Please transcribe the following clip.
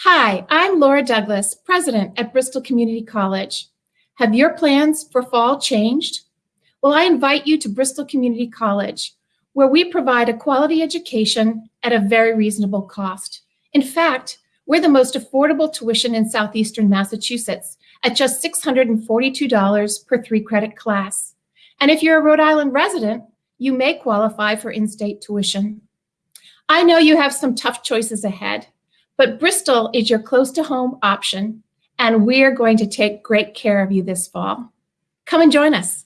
Hi, I'm Laura Douglas, president at Bristol Community College. Have your plans for fall changed? Well, I invite you to Bristol Community College, where we provide a quality education at a very reasonable cost. In fact, we're the most affordable tuition in Southeastern Massachusetts at just $642 per three credit class. And if you're a Rhode Island resident, you may qualify for in-state tuition. I know you have some tough choices ahead, but Bristol is your close to home option, and we're going to take great care of you this fall. Come and join us.